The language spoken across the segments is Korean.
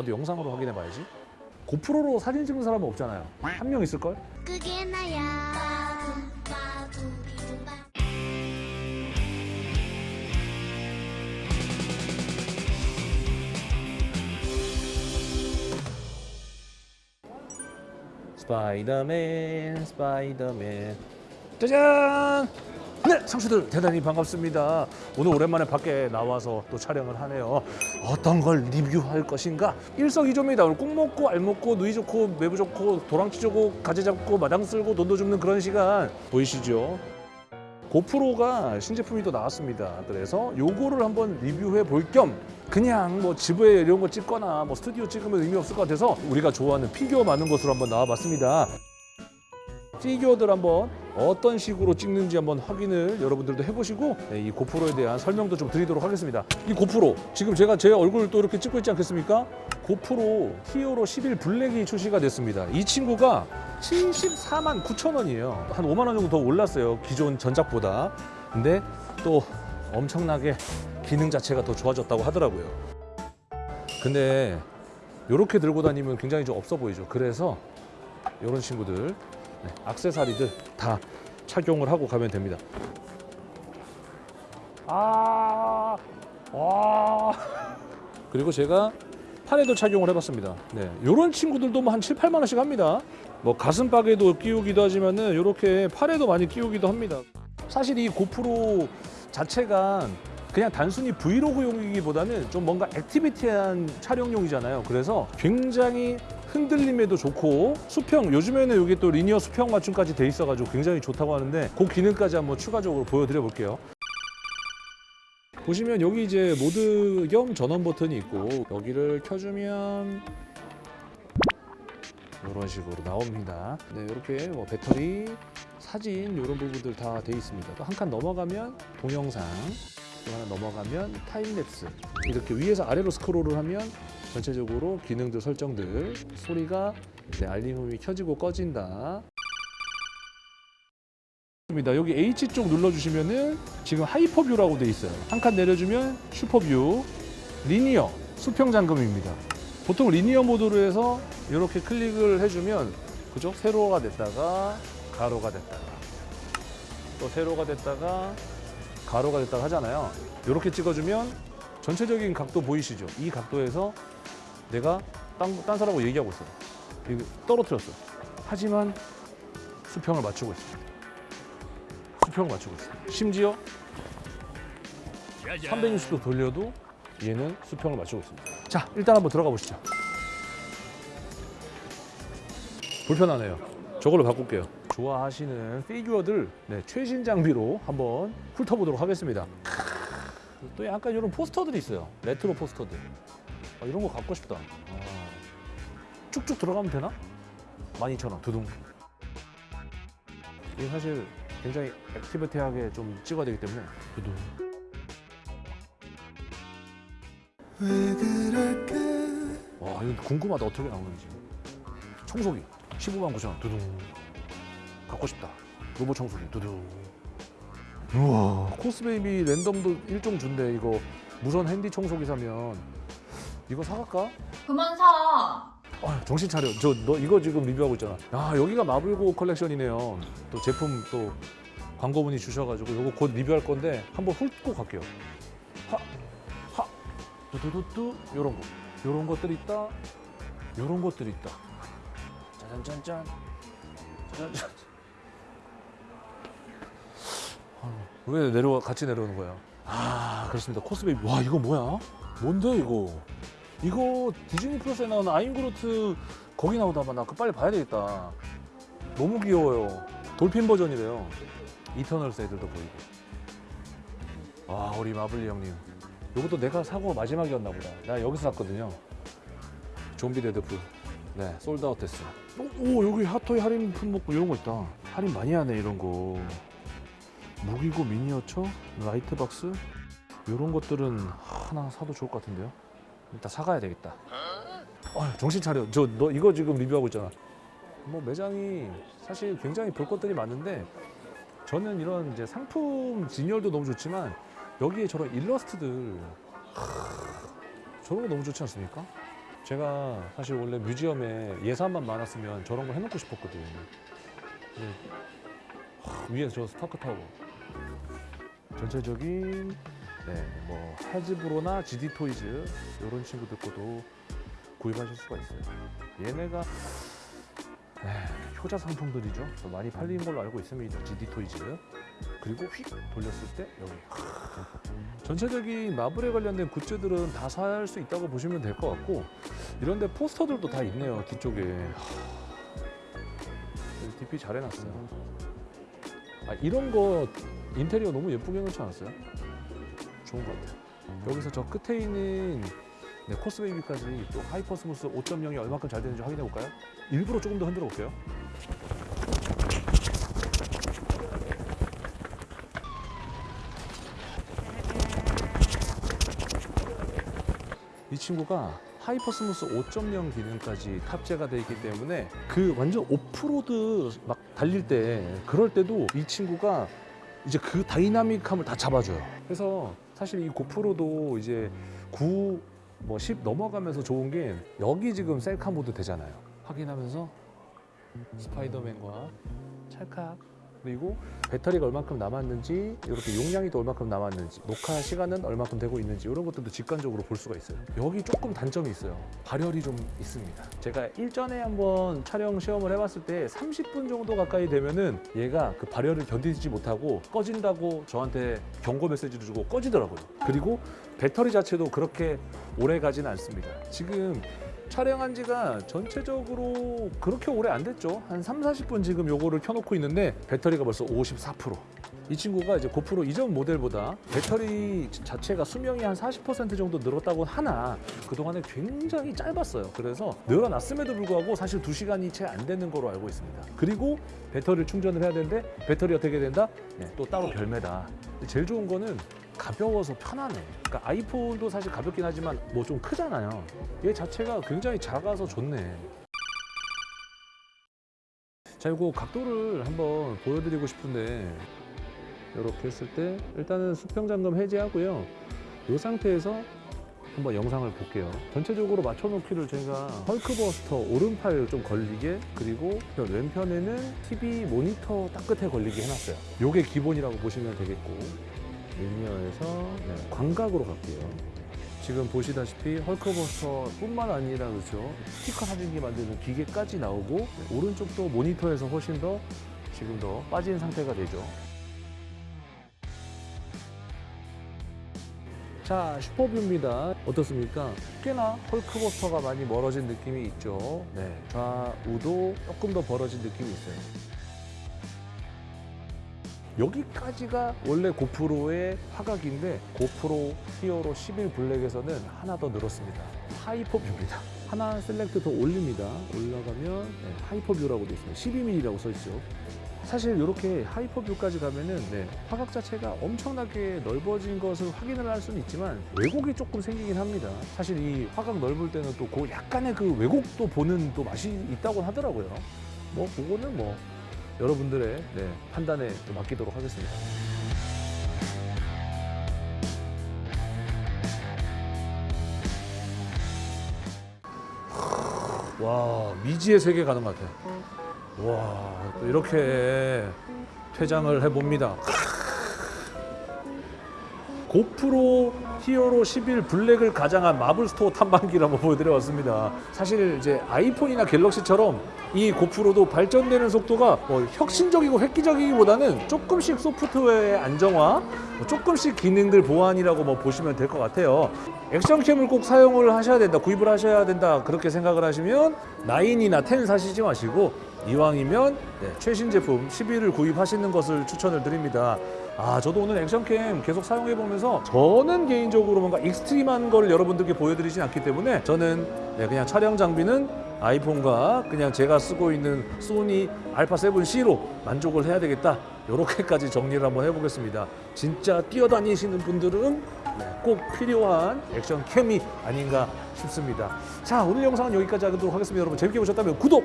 나도 영상으로 확인해 봐야지. 고프로로 사진 찍는 사람은 없잖아요. 한 명 있을걸? 그게 나야 스파이더맨 스파이더맨 짜잔! 네 상수들 대단히 반갑습니다. 오늘 오랜만에 밖에 나와서 또 촬영을 하네요. 어떤 걸 리뷰할 것인가? 일석이조입니다. 오늘 꿩 먹고 알 먹고 누이 좋고 매부 좋고 도랑 치고 가재 잡고 마당 쓸고 돈도 줍는 그런 시간. 보이시죠? 고프로가 신제품이 또 나왔습니다. 그래서 요거를 한번 리뷰해 볼 겸 그냥 뭐 집에 이런 거 찍거나 뭐 스튜디오 찍으면 의미 없을 것 같아서 우리가 좋아하는 피규어 많은 곳으로 한번 나와봤습니다. 피규어들 한번 어떤 식으로 찍는지 한번 확인을 여러분들도 해보시고 네, 이 고프로에 대한 설명도 좀 드리도록 하겠습니다. 이 고프로 지금 제가 제 얼굴 또 이렇게 찍고 있지 않겠습니까? 고프로 히어로 11 블랙이 출시가 됐습니다. 이 친구가 74만 9천 원이에요. 한 5만 원 정도 더 올랐어요. 기존 전작보다. 근데 또 엄청나게 기능 자체가 더 좋아졌다고 하더라고요. 근데 이렇게 들고 다니면 굉장히 좀 없어 보이죠. 그래서 이런 친구들 네, 악세사리들 다 착용을 하고 가면 됩니다. 아, 와. 그리고 제가 팔에도 착용을 해봤습니다. 네, 이런 친구들도 뭐 한 7, 8만 원씩 합니다. 뭐 가슴팍에도 끼우기도 하지만은 이렇게 팔에도 많이 끼우기도 합니다. 사실 이 고프로 자체가 그냥 단순히 브이로그용이기보다는 좀 뭔가 액티비티한 촬영용이잖아요. 그래서 굉장히 흔들림에도 좋고 수평 요즘에는 이게 또 linear 수평 맞춤까지 돼 있어가지고 굉장히 좋다고 하는데 그 기능까지 한번 추가적으로 보여드려 볼게요. 보시면 여기 이제 모드 겸 전원 버튼이 있고 여기를 켜주면 이런 식으로 나옵니다. 네, 이렇게 뭐 배터리, 사진 이런 부분들 다 돼 있습니다. 또 한 칸 넘어가면 동영상, 또 하나 넘어가면 time lapse. 이렇게 위에서 아래로 스크롤을 하면 전체적으로 기능들 설정들, 소리가 네, 알림음이 켜지고 꺼진다. 여기 H 쪽 눌러주시면은 지금 HyperView라고 돼 있어요. 한 칸 내려주면 SuperView, linear, 수평 잠금입니다. 보통 linear 모드로 해서 이렇게 클릭을 해주면 그죠? 세로가 됐다가 가로가 됐다가 또 세로가 됐다가 가로가 됐다가 하잖아요. 이렇게 찍어주면 전체적인 각도 보이시죠? 이 각도에서 내가 딴, 딴 사람하고 얘기하고 있어요. 이거 떨어뜨렸어. 하지만 수평을 맞추고 있습니다. 수평을 맞추고 있어요. 심지어 360도 돌려도 얘는 수평을 맞추고 있습니다. 자, 일단 한번 들어가 보시죠. 불편하네요. 저걸로 바꿀게요. 좋아하시는 피규어들 네, 최신 장비로 한번 훑어보도록 하겠습니다. 또 약간 이런 포스터들이 있어요. 레트로 포스터들. 아, 이런 거 갖고 싶다. 아, 쭉쭉 들어가면 되나? 12,000원 두둥. 이게 사실 굉장히 activity하게 좀 찍어야 되기 때문에 두둥. 와 이거 궁금하다 어떻게 나오는지 청소기 15만 9천 원 두둥 갖고 싶다. 로봇 청소기. 두둥. 우와. 코스베이비 랜덤도 일종 준대. 이거 무선 핸디 청소기 사면. 이거 사갈까? 그만 사. 아, 정신 차려. 저 너 이거 지금 리뷰하고 있잖아. 아 여기가 마블고 컬렉션이네요. 또 제품 또 광고문의 주셔가지고 이거 곧 리뷰할 건데 한번 훑고 갈게요. 하하. 뚜두두뚜 요런 거. 요런 것들이 있다. 요런 것들이 있다. 짜잔짠짠. 짜잔짠 아유, 왜 내려와 같이 내려오는 거야? 아 그렇습니다. 코스베이비 와 이거 뭐야? 뭔데 이거? 이거 디즈니 플러스에 나오는 아임그루트 거기 나오다봐 나 그거 빨리 봐야 되겠다. 너무 귀여워요. 돌핀 버전이래요. 이터널스 애들도 보이고. 와 우리 마블리 형님. 이것도 내가 사고 마지막이었나 보다. 나 여기서 샀거든요. 좀비 데드풀. 네 sold out 됐어 오, 오 여기 핫토이 할인 품목 이런 거 있다. 할인 많이 하네 이런 거 무기고 미니어처 light box 이런 것들은 하나 사도 좋을 것 같은데요 일단 사가야 되겠다. 아, 정신 차려. 저 너 이거 지금 리뷰하고 있잖아. 뭐 매장이 사실 굉장히 볼 것들이 많은데 저는 이런 이제 상품 진열도 너무 좋지만 여기에 저런 일러스트들 하, 저런 거 너무 좋지 않습니까? 제가 사실 원래 museum에 예산만 많았으면 저런 거 해놓고 싶었거든요. 위에 저 스타크 타워. 전체적인 네, 뭐 하즈브로나 ZD Toys 이런 친구들 거도 구입하실 수가 있어요. 얘네가 에, 효자 상품들이죠. 더 많이 팔리는 걸로 알고 있습니다. ZD Toys. 그리고 휙 돌렸을 때 여기 전체적인 마블에 관련된 굿즈들은 다 살 수 있다고 보시면 될 것 같고 이런데 포스터들도 다 있네요 뒤쪽에 하, DP 잘 해놨어요 아, 이런 거 인테리어 너무 예쁘게 해놓지 않았어요? 좋은 것 같아요 여기서 저 끝에 있는 네, 코스베이비까지 또 HyperSmooth 5.0이 얼마큼 잘 되는지 확인해 볼까요? 일부러 조금 더 흔들어 볼게요 이 친구가 HyperSmooth 5.0 기능까지 탑재가 되어 있기 때문에 그 완전 오프로드 막 달릴 때 그럴 때도 이 친구가 이제 그 다이나믹함을 다 잡아줘요. 그래서 사실 이 고프로도 이제 9, 뭐 10 넘어가면서 좋은 게 여기 지금 셀카 모드 되잖아요. 확인하면서 스파이더맨과 찰칵 그리고 배터리가 얼마큼 남았는지 이렇게 용량이 또 얼마큼 남았는지 녹화 시간은 얼마큼 되고 있는지 이런 것들도 직관적으로 볼 수가 있어요. 여기 조금 단점이 있어요. 발열이 좀 있습니다. 제가 일전에 한번 촬영 시험을 해봤을 때 30분 정도 가까이 되면은 얘가 그 발열을 견디지 못하고 꺼진다고 저한테 경고 메시지를 주고 꺼지더라고요. 그리고 배터리 자체도 그렇게 오래 가지는 않습니다. 지금 촬영한 지가 전체적으로 그렇게 오래 안 됐죠. 한 3, 40분 지금 요거를 켜놓고 있는데 배터리가 벌써 54%. 이 친구가 이제 고프로 이전 모델보다 배터리 자체가 수명이 한 40% 정도 늘었다고 하나 그동안에 굉장히 짧았어요. 그래서 늘어났음에도 불구하고 사실 2시간이 채 안 되는 거로 알고 있습니다. 그리고 배터리를 충전을 해야 되는데 배터리 어떻게 된다? 네, 또 따로 별매다. 제일 좋은 거는 가벼워서 편하네. 그러니까 아이폰도 사실 가볍긴 하지만 뭐 좀 크잖아요. 얘 자체가 굉장히 작아서 좋네. 자, 이거 각도를 한번 보여드리고 싶은데 이렇게 했을 때 일단은 수평 잠금 해제하고요. 이 상태에서 한번 영상을 볼게요. 전체적으로 맞춰놓기를 제가 헐크버스터 오른팔 좀 걸리게 그리고 왼편에는 TV 모니터 딱 끝에 걸리게 해놨어요. 이게 기본이라고 보시면 되겠고 리니어에서 네, 광각으로 갈게요. 지금 보시다시피 헐크버스터 뿐만 아니라 그렇죠 스티커 사진기 만드는 기계까지 나오고 네, 오른쪽도 모니터에서 훨씬 더 지금 더 빠진 상태가 되죠. 자 SuperView입니다. 어떻습니까? 꽤나 헐크버스터가 많이 멀어진 느낌이 있죠. 네, 좌우도 조금 더 벌어진 느낌이 있어요. 여기까지가 원래 고프로의 화각인데 고프로 히어로 11 블랙에서는 하나 더 늘었습니다. HyperView입니다. 하나 select 더 올립니다. 올라가면 네, HyperView라고 되어 있습니다. 12mm라고 써 있죠. 사실 이렇게 HyperView까지 가면은 네, 화각 자체가 엄청나게 넓어진 것을 확인을 할 수는 있지만 왜곡이 조금 생기긴 합니다. 사실 이 화각 넓을 때는 또 그 약간의 그 왜곡도 보는 또 맛이 있다고 하더라고요. 뭐 그거는 뭐 여러분들의 네, 판단에 좀 맡기도록 하겠습니다. 와 미지의 세계 가는 것 같아. 와또 이렇게 퇴장을 해봅니다. 고프로 히어로 11 블랙을 가장한 마블 스토어 탐방기를 한번 보여드려봤습니다. 사실 이제 아이폰이나 갤럭시처럼 이 고프로도 발전되는 속도가 뭐 혁신적이고 획기적이기보다는 조금씩 소프트웨어의 안정화, 뭐 조금씩 기능들 보완이라고 뭐 보시면 될 것 같아요. action cam을 꼭 사용을 하셔야 된다, 구입을 하셔야 된다 그렇게 생각을 하시면 9이나 10 사시지 마시고 이왕이면 네, 최신 제품 11을 구입하시는 것을 추천을 드립니다. 아, 저도 오늘 action cam 계속 사용해 보면서 저는 개인적으로 뭔가 extreme한 걸 여러분들께 보여드리진 않기 때문에 저는 네, 그냥 촬영 장비는 아이폰과 그냥 제가 쓰고 있는 소니 알파 7C로 만족을 해야 되겠다. 이렇게까지 정리를 한번 해보겠습니다. 진짜 뛰어다니시는 분들은 네, 꼭 필요한 action cam이 아닌가 싶습니다. 자, 오늘 영상은 여기까지 하도록 하겠습니다. 여러분 재밌게 보셨다면 구독,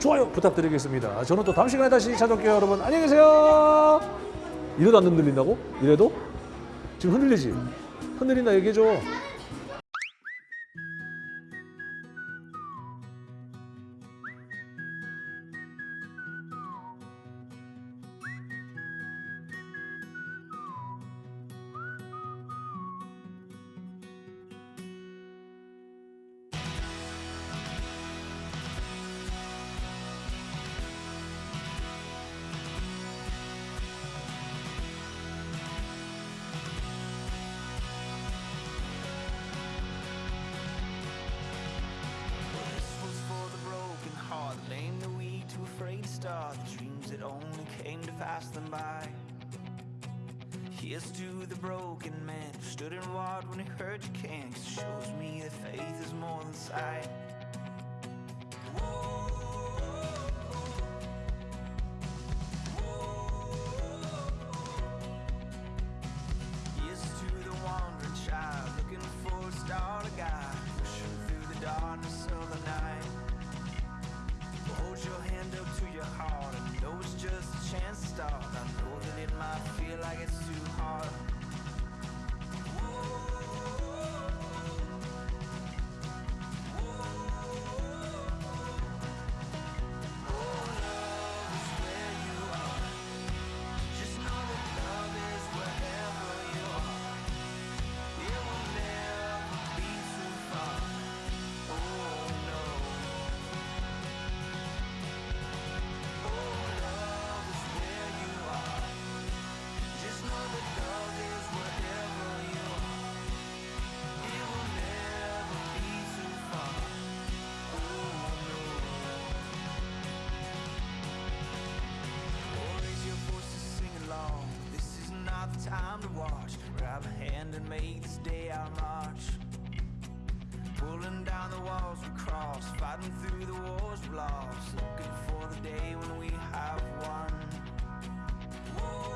좋아요 부탁드리겠습니다. 저는 또 다음 시간에 다시 찾아올게요. 여러분 안녕히 계세요. 이래도 안 흔들린다고? 이래도? 지금 흔들리지? 흔들린다 얘기해줘. Aim to pass them by. Here's to the broken man who stood and watched when he heard you can Cause it shows me that faith is more than sight. walls we crossed Fighting through the wars we lost Looking for the day